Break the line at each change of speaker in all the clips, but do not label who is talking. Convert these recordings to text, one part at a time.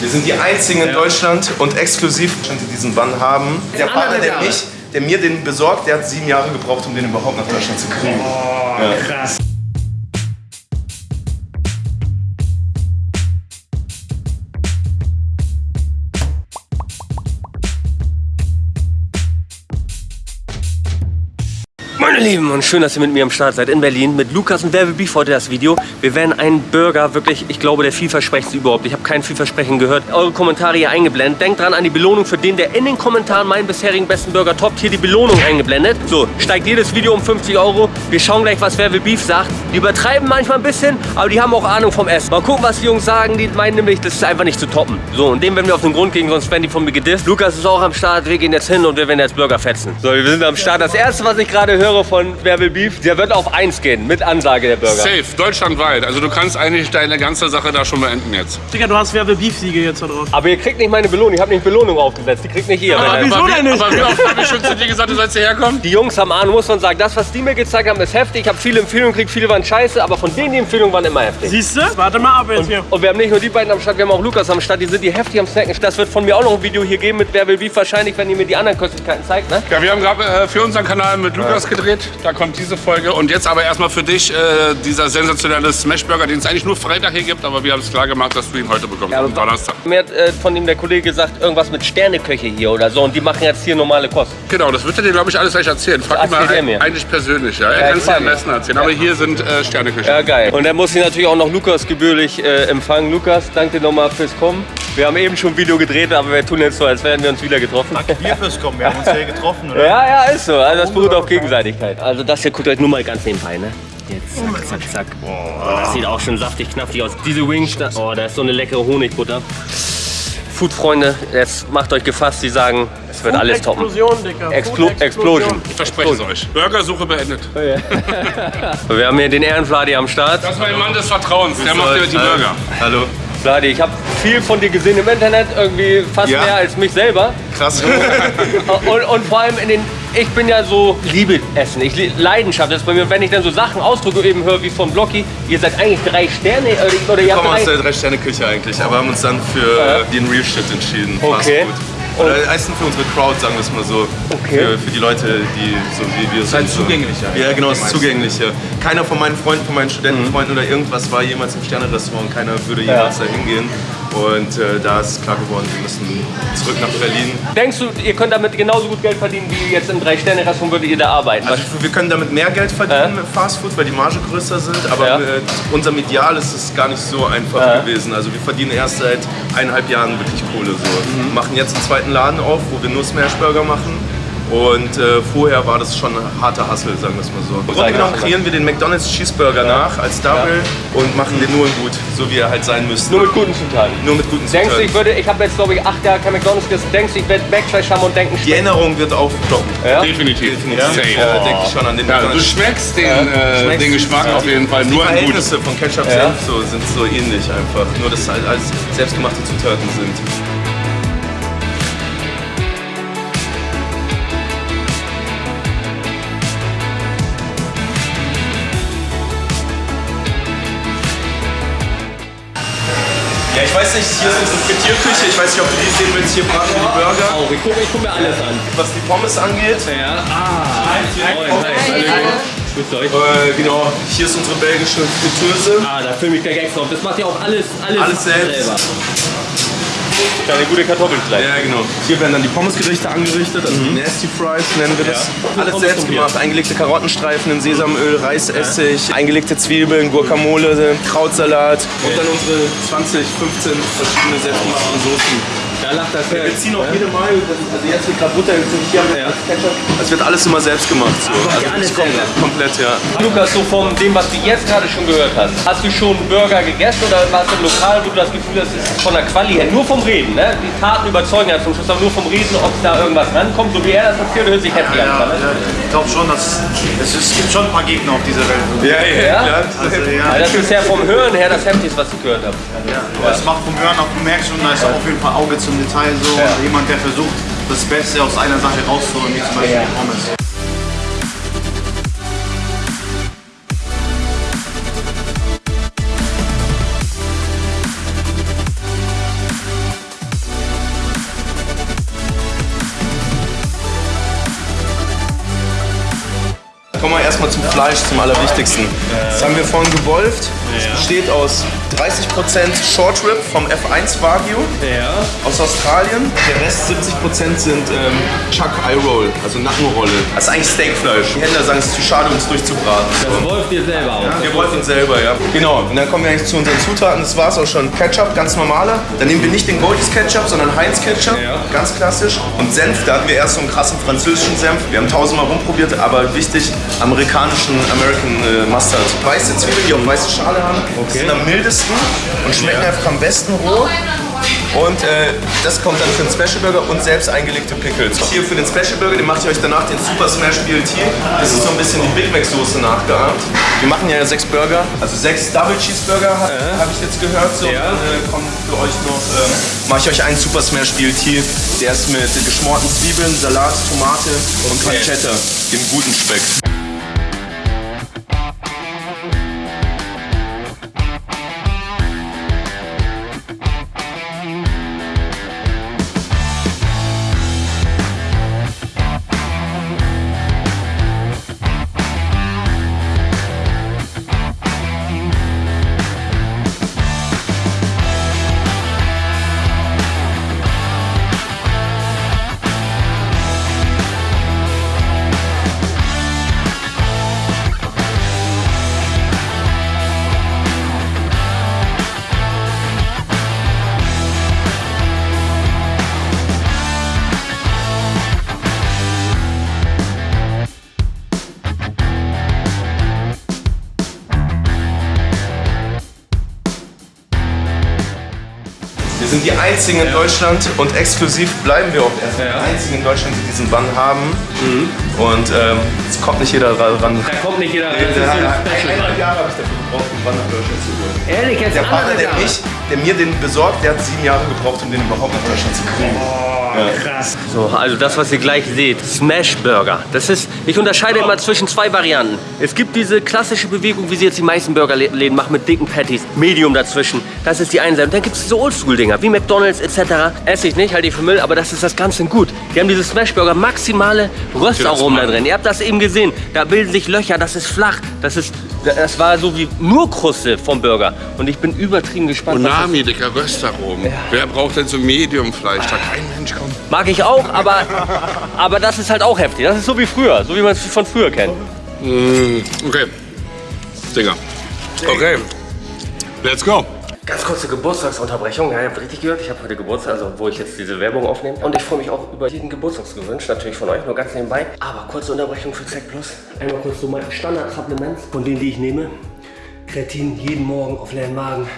Wir sind die einzigen in Deutschland und exklusiv, die diesen Bann haben. Der Partner, der mich, der mir den besorgt, der hat sieben Jahre gebraucht, um den überhaupt nach Deutschland zu kriegen.
Oh, krass. Lieben und schön, dass ihr mit mir am Start seid in Berlin mit Lukas und Werbe Beef heute das Video. Wir werden einen Burger, wirklich, ich glaube, der vielversprechendste überhaupt. Ich habe kein Vielversprechen gehört. Eure Kommentare hier eingeblendet. Denkt dran an die Belohnung für den, der in den Kommentaren meinen bisherigen besten Burger toppt. Hier die Belohnung eingeblendet. So, steigt jedes Video um 50 Euro. Wir schauen gleich, was Werbe Beef sagt. Die übertreiben manchmal ein bisschen, aber die haben auch Ahnung vom Essen. Mal gucken, was die Jungs sagen. Die meinen nämlich, das ist einfach nicht zu toppen. So, und dem werden wir auf den Grund gehen, sonst werden die von mir gedisst. Lukas ist auch am Start. Wir gehen jetzt hin und wir werden jetzt Burger fetzen. So, wir sind am Start. Das erste, was ich gerade höre von Werbe Beef, der wird auf 1 gehen, mit Ansage der Burger.
Safe, deutschlandweit. Also du kannst eigentlich deine ganze Sache da schon beenden jetzt.
Digga, du hast Werbe Beef-Siege jetzt da drauf.
Aber ihr kriegt nicht meine Belohnung. Ich habe nicht Belohnung aufgesetzt. Die kriegt nicht ihr.
Aber
wenn-
wieso
wie,
denn nicht?
Aber wie oft habe ich schon zu dir gesagt, du sollst hierher kommen?
Die Jungs haben Ahnung, muss man sagen. Das, was die mir gezeigt haben, ist heftig. Ich habe viele Empfehlungen gekriegt, viele waren scheiße, aber von denen die Empfehlungen waren immer heftig.
Siehst du? Warte mal ab jetzt hier.
Und wir haben nicht nur die beiden am Start, wir haben auch Lukas am Start. Die sind die heftig am Snacken. Das wird von mir auch noch ein Video hier geben mit Wer will Beef wahrscheinlich, wenn ihr mir die anderen Köstlichkeiten zeigt. Ne?
Ja, wir haben gerade äh, für unseren Kanal mit Lukas gedreht. Da kommt diese Folge. Und jetzt aber erstmal für dich äh, dieser sensationelle Smashburger, den es eigentlich nur Freitag hier gibt. Aber wir haben es klar gemacht, dass du ihn heute bekommst. am Donnerstag.
Mir hat äh, von ihm der Kollege gesagt, irgendwas mit Sterneköche hier oder so. Und die machen jetzt hier normale Kost.
Genau, das wird er dir, glaube ich, alles gleich erzählen. Frag ihn mal
er
ein-
mir.
eigentlich persönlich. Ja? Er
Ja,
kann es dir am
ja.
besten erzählen. Aber hier sind äh, Sterneküche.
Ja, geil. Und dann muss ich natürlich auch noch Lukas gebührlich äh, empfangen. Lukas, danke dir nochmal fürs Kommen. Wir haben eben schon ein Video gedreht, aber wir tun jetzt so, als wären wir uns wieder getroffen.
Wir fürs Kommen, wir haben uns hier getroffen, oder?
Ja, ja, ist so. Also das beruht auf Gegenseitigkeit. Also das hier guckt euch nur mal ganz nebenbei, ne? Jetzt zack, zack, zack. Oh, das sieht auch schon saftig knaftig aus. Diese Wings, da, oh, da ist so eine leckere Honigbutter. Food-Freunde, jetzt macht euch gefasst, die sagen, es wird alles toppen.
Explosion, Digga.
Explo Explosion.
Ich verspreche es euch. Burgersuche beendet.
Wir haben hier den Ehrenfladi am Start.
Das ist mein Mann des Vertrauens. Der macht dir die Burger.
Hallo. Vladi, ich habe viel von dir gesehen im Internet, irgendwie fast Ja? mehr als mich selber. Krass.
Oh,
Und, und vor allem in den, ich bin ja so, liebe Essen, ich Leidenschaft das ist bei mir. Und wenn ich dann so Sachen Ausdrücke eben höre wie von Blocky, ihr seid eigentlich drei Sterne oder, oder Wir kommen aus drei, der Drei-Sterne-Küche eigentlich, aber haben uns dann für den Real Shit entschieden. Okay. Oder meistens für unsere Crowd, sagen wir es mal so. Okay. Für, für die Leute, die so wie wir sind.
halt
so.
zugänglicher.
Ja, genau, es ist zugänglicher. Keiner von meinen Freunden, von meinen Studentenfreunden oder irgendwas war jemals im Sterne-Restaurant. Keiner würde jemals da hingehen. Und äh, da ist klar geworden, wir müssen zurück nach Berlin. Denkst du, ihr könnt damit genauso gut Geld verdienen wie jetzt im Drei-Sterne-Restaurant würdet ihr da arbeiten?
Also wir können damit mehr Geld verdienen mit Fast Food, weil die Marge größer sind, aber
Ja.
mit unserem Ideal ist es gar nicht so einfach gewesen. Also wir verdienen erst seit eineinhalb Jahren wirklich Kohle so.
Mhm.
Machen jetzt einen zweiten Laden auf, wo wir nur Smashburger machen. Und äh, vorher war das schon ein harter Hustle, sagen wir es mal so. Im Grunde genommen kreieren wir den McDonald's Cheeseburger nach als Double und machen den nur in gut, so wie er halt sein müsste.
Nur mit guten Zutaten.
Nur mit guten
Denkst du,
Zutaten.
ich würde, ich habe jetzt glaube ich acht Jahre kein McDonalds gegessen, denkst du, ich werde Backflash haben und denken,
Die Erinnerung wird aufploppen.
Ja?
Definitiv.
Definitiv. Ja, denke ich schon an den
Ja, du
McDonald's.
schmeckst den, äh,
Schmeckst
den Geschmack auf jeden Fall
Die
nur ein gutes.
Verhältnisse von Ketchup
Ja.
Senf so, sind so ähnlich einfach. Nur, dass es halt alles selbstgemachte Zutaten sind. Nicht, hier ist unsere Frittierküche. Ich weiß nicht, ob du die sehen willst. Hier braten wir die Burger.
Auch, ich gucke guck mir alles an.
Was die Pommes angeht,
Ja, ah, moin, hi, hallo.
Äh, genau, hier ist unsere belgische Fritteuse.
Ah, da filme ich gleich extra auf. Das macht ja auch alles, alles,
Alles selbst.
selber. Kleine gute Kartoffelfleisch.
Ja, genau. Hier werden dann die Pommesgerichte angerichtet, also die Nasty Fries nennen wir das. Alles
Pommes
selbst gemacht. Eingelegte Karottenstreifen in Sesamöl, Reisessig, eingelegte Zwiebeln, Guacamole, Krautsalat und dann unsere 20, 15 verschiedene selbstgemachten Soßen.
Da lacht das
Wir ziehen auch jede Mal, also jetzt wird gerade Butter, jetzt hier haben wir Ketchup. Es wird alles immer selbst gemacht. So. Also
ihr alles
komplett, komplett, ja.
Lukas, so von dem, was du jetzt gerade schon gehört hast, hast du schon Burger gegessen oder warst du im Lokal, wo du das Gefühl hast, es ist von der Quali her, nur vom Reden, ne? Die Taten überzeugen ja zum Schluss, aber nur vom Reden, ob da irgendwas rankommt, so wie er das erzählt, hört sich heftig
Ja,
an. Ne?
ja, ich glaube schon, dass es, es gibt schon ein paar Gegner auf dieser Welt.
Ja, ja,
Ja?
Also,
Ja,
ja,
das ist ja vom Hören her das Heftigste, was ich gehört habe.
ja, aber es macht vom Hören auch, du merkst schon, da ist auf jeden Fall Auge im Detail so. Ja. Also jemand, der versucht, das Beste aus einer Sache rauszuholen, wie zum Beispiel ja. Pommes.
Wir erstmal zum Fleisch, zum Allerwichtigsten. Das haben wir vorhin gewolft. Es besteht aus 30% Short Rib vom F1 Wagyu aus Australien. Der Rest 70% sind ähm, Chuck Eye Roll, also Nackenrolle. Das ist eigentlich Steakfleisch. Die Händler sagen, es ist zu schade, um es durchzubraten.
Das wollt ihr selber auch.
Wir wollen ihn selber, ja. Genau. Und dann kommen wir eigentlich zu unseren Zutaten. Das war es auch schon. Ketchup, ganz normaler. Dann nehmen wir nicht den Goldies Ketchup, sondern Heinz Ketchup. Ganz klassisch. Und Senf, da hatten wir erst so einen krassen französischen Senf. Wir haben tausendmal rumprobiert, aber wichtig, amerikanischen American äh, Mustard. Weiße Zwiebeln, die auch weiße Schale haben. Sind am mildesten und schmecken einfach am besten roh. Und äh, das kommt dann für den Special Burger und selbst eingelegte Pickles. Hier für den Special Burger, den macht ihr euch danach den Super Smash BLT. Das ist so ein bisschen die Big Mac Soße nachgeahmt. Wir machen ja sechs Burger, also sechs Double Cheeseburger habe hab ich jetzt gehört. So,
Ja.
Dann äh, kommt für euch noch, ähm, mache ich euch einen Super Smash BLT. Der ist mit geschmorten Zwiebeln, Salat, Tomate und Pancetta, dem guten Speck. Einzigen in Deutschland und exklusiv bleiben wir auch erstmal die einzigen in Deutschland, die diesen Bann haben. Und ähm, es kommt nicht jeder ra- ran.
Da kommt nicht jeder rein. Das ist ein Special.
Jahre habe ich dafür gebraucht, den Bann nach Deutschland zu holen.
Ehrlich, jetzt
Der Partner, der, mich, der mir den besorgt, der hat sieben Jahre gebraucht, um den überhaupt nach Deutschland zu kriegen.
So, also das, was ihr gleich seht, Smash Burger. Das ist, ich unterscheide immer zwischen zwei Varianten. Es gibt diese klassische Bewegung, wie sie jetzt die meisten Burgerläden machen, mit dicken Patties, Medium dazwischen. Das ist die eine Seite. Und dann gibt es diese Oldschool-Dinger, wie McDonalds etc. Esse ich nicht, halte ich für Müll, aber das ist das Ganze gut. Die haben diese Smash Burger, maximale Röstaromen da drin. Ihr habt das eben gesehen. Da bilden sich Löcher, das ist flach. Das ist, das war so wie nur Kruste vom Burger. Und ich bin übertrieben gespannt.
Unami, dicker Röstaromen. Wer braucht denn so Medium-Fleisch? Da kein Mensch kommt.
Mag ich auch, aber, aber das ist halt auch heftig. Das ist so wie früher, so wie man es von früher kennt.
Okay. Digga. Okay. Let's go.
Ganz kurze Geburtstagsunterbrechung. Ja, ihr habt richtig gehört, ich habe heute Geburtstag, also wo ich jetzt diese Werbung aufnehme. Und ich freue mich auch über jeden Geburtstagsgewünsch, natürlich von euch, nur ganz nebenbei. Aber kurze Unterbrechung für Zack Plus. Einmal kurz so meine Standard-Supplements, von denen, die ich nehme. Kreatin jeden Morgen auf leeren Magen,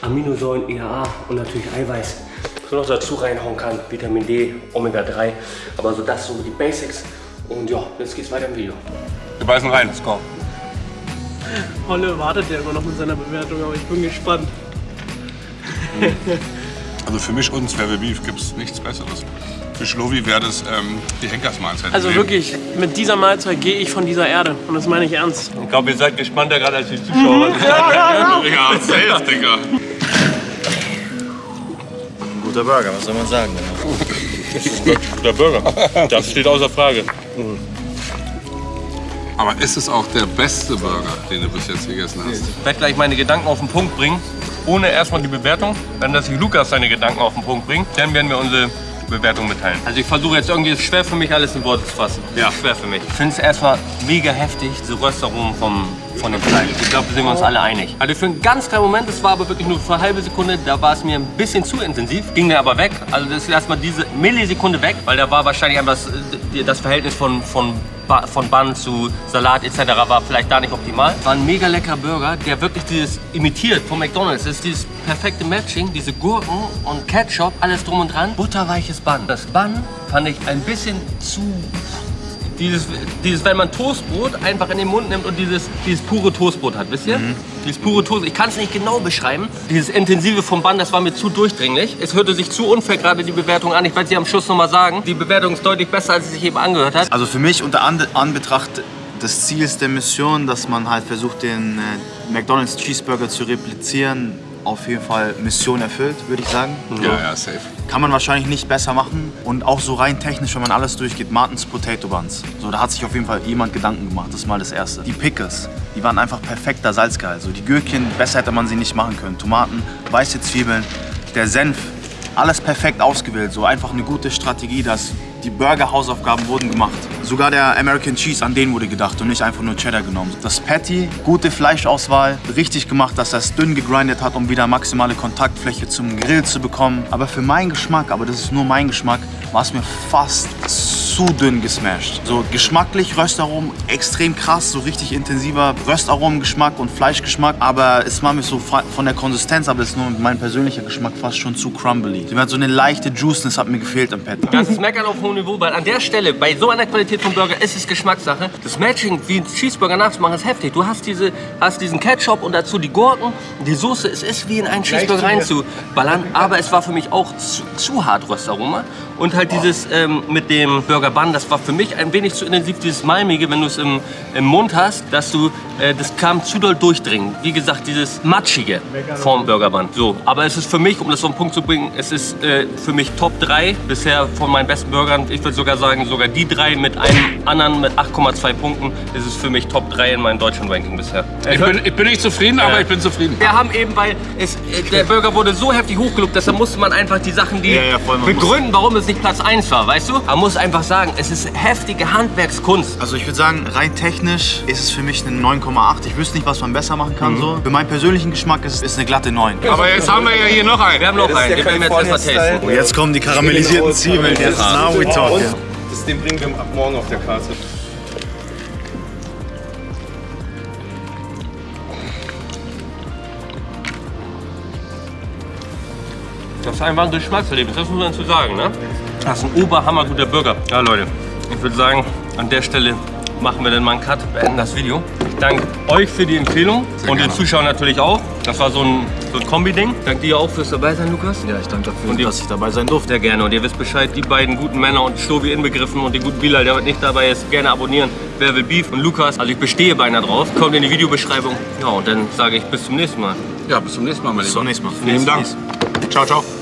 Aminosäuren, EAA und natürlich Eiweiß. Was man noch dazu reinhauen kann, Vitamin D, Omega 3. Aber so das so die Basics. Und ja, jetzt geht's weiter im Video.
Wir beißen rein. Let's go.
Holle wartet ja immer noch mit seiner Bewertung, aber ich bin gespannt.
Also für mich und Swerve Beef gibt es nichts Besseres. Für Schlovi wäre das ähm, die Henkersmahlzeit.
Also wirklich, mit dieser Mahlzeit gehe ich von dieser Erde. Und das meine ich ernst.
Ich glaube, ihr seid gespannter gerade als die Zuschauer.
Leben. Digga, safe, Digga.
Guter Burger, was soll man sagen?
Guter Burger. Das steht außer Frage. Aber ist es auch der beste Burger, den du bis jetzt gegessen hast?
Ich werde gleich meine Gedanken auf den Punkt bringen, ohne erstmal die Bewertung. Dann, dass sich Lukas seine Gedanken auf den Punkt bringt, dann werden wir unsere Bewertung mitteilen. Also ich versuche jetzt irgendwie, es ist schwer für mich, alles in Worte zu fassen.
Ja.
Schwer für mich. Ich finde es erstmal mega heftig, diese Röstaromen vom, von dem Fleisch. Ich glaube, da sind wir uns alle einig. Also für einen ganz kleinen Moment, das war aber wirklich nur für eine halbe Sekunde, da war es mir ein bisschen zu intensiv, ging mir aber weg. Also das ist erstmal diese Millisekunde weg, weil da war wahrscheinlich einfach das, das Verhältnis von, von Ba- von Bun zu Salat etc. war vielleicht da nicht optimal. War ein mega leckerer Burger, der wirklich dieses imitiert von McDonalds. Das ist dieses perfekte Matching, diese Gurken und Ketchup, alles drum und dran. Butterweiches Bun. Das Bun fand ich ein bisschen zu... Dieses, dieses, wenn man Toastbrot einfach in den Mund nimmt und dieses, dieses pure Toastbrot hat, wisst ihr? Dieses pure Toast, ich kann es nicht genau beschreiben. Dieses intensive vom Bun, das war mir zu durchdringlich. Es hörte sich zu unfair gerade die Bewertung an. Ich werde sie am Schluss nochmal sagen. Die Bewertung ist deutlich besser, als sie sich eben angehört hat.
Also für mich unter An Anbetracht des Ziels der Mission, dass man halt versucht, den äh, McDonald's Cheeseburger zu replizieren, auf jeden Fall Mission erfüllt, würde ich sagen.
Ja, ja, safe.
Kann man wahrscheinlich nicht besser machen. Und auch so rein technisch, wenn man alles durchgeht, Martins Potato Buns. So, da hat sich auf jeden Fall jemand Gedanken gemacht. Das ist mal das Erste. Die Pickles, die waren einfach perfekter Salzgehalt. So, die Gürkchen, besser hätte man sie nicht machen können. Tomaten, weiße Zwiebeln, der Senf, alles perfekt ausgewählt. So einfach eine gute Strategie, dass die Burger-Hausaufgaben wurden gemacht. Sogar der American Cheese, an den wurde gedacht und nicht einfach nur Cheddar genommen. Das Patty, gute Fleischauswahl, richtig gemacht, dass er es dünn gegrindet hat, um wieder maximale Kontaktfläche zum Grill zu bekommen. Aber für meinen Geschmack, aber das ist nur mein Geschmack, war es mir fast zu dünn gesmashed. So geschmacklich Röstaromen extrem krass, so richtig intensiver Röstaromengeschmack und Fleischgeschmack. Aber es war mir so von der Konsistenz, aber das ist nur mein persönlicher Geschmack, fast schon zu crumbly. Die hat so eine leichte Juiceness hat mir gefehlt am Patty.
Das ist Meckern auf hohem Niveau, weil an der Stelle, bei so einer Qualität vom Burger, ist es Geschmackssache. Das Matching, wie ein Cheeseburger nachzumachen, ist heftig. Du hast, diese, hast diesen Ketchup und dazu die Gurken, die Soße. Es ist wie in einen Cheeseburger reinzuballern, aber es war für mich auch zu, zu hart Röstaroma. Und halt dieses ähm, mit dem Burger Bun, das war für mich ein wenig zu intensiv, dieses Malmige, wenn du es im, im Mund hast, dass du, äh, das kam zu doll durchdringen. Wie gesagt, dieses Matschige vom Burger Bun. So, aber es ist für mich, um das auf den Punkt zu bringen, es ist äh, für mich Top 3 bisher von meinen besten Burgern. Ich würde sogar sagen, sogar die drei mit einem anderen mit 8,2 Punkten ist es für mich Top 3 in meinem deutschen Ranking bisher.
Ich bin, ich bin nicht zufrieden, ja. aber ich bin zufrieden.
Wir haben eben, weil es, äh, der Burger wurde so heftig hochgelobt, deshalb musste man einfach die Sachen, die ja, ja, begründen, warum es nicht Platz 1 war, weißt du? Man muss einfach sagen, es ist heftige Handwerkskunst.
Also ich würde sagen, rein technisch ist es für mich eine 9,8. Ich wüsste nicht, was man besser machen kann. Mhm. So. Für meinen persönlichen Geschmack ist es eine glatte 9.
Aber jetzt haben wir ja hier noch einen.
Wir haben noch einen, den werden wir jetzt erstmal
testen. Und jetzt kommen die karamellisierten Zwiebeln. Jetzt now we talk.
Das, den bringen wir ab morgen auf der Karte.
Das ist einfach ein Geschmackserlebnis, das muss man zu sagen, ne? Das ist ein oberhammerguter Burger. Ja, Leute, ich würde sagen, an der Stelle machen wir dann mal einen Cut, beenden das Video. Ich danke euch für die Empfehlung Sehr und gerne. den Zuschauern natürlich auch. Das war so ein, so ein Kombi-Ding. Danke dir auch fürs dabei sein, Lukas.
Ja, ich danke dafür, und dass ich dabei sein durfte.
Sehr gerne. Und ihr wisst Bescheid, die beiden guten Männer und Stovi inbegriffen und den guten Bilal, der heute nicht dabei ist, gerne abonnieren. Wer will Beef und Lukas, also ich bestehe beinahe drauf. Kommt in die Videobeschreibung. Ja, und dann sage ich bis zum nächsten Mal.
Ja, bis zum nächsten Mal,
mein Lieber. Bis zum nächsten Mal.
Vielen Dank. Ciao, ciao.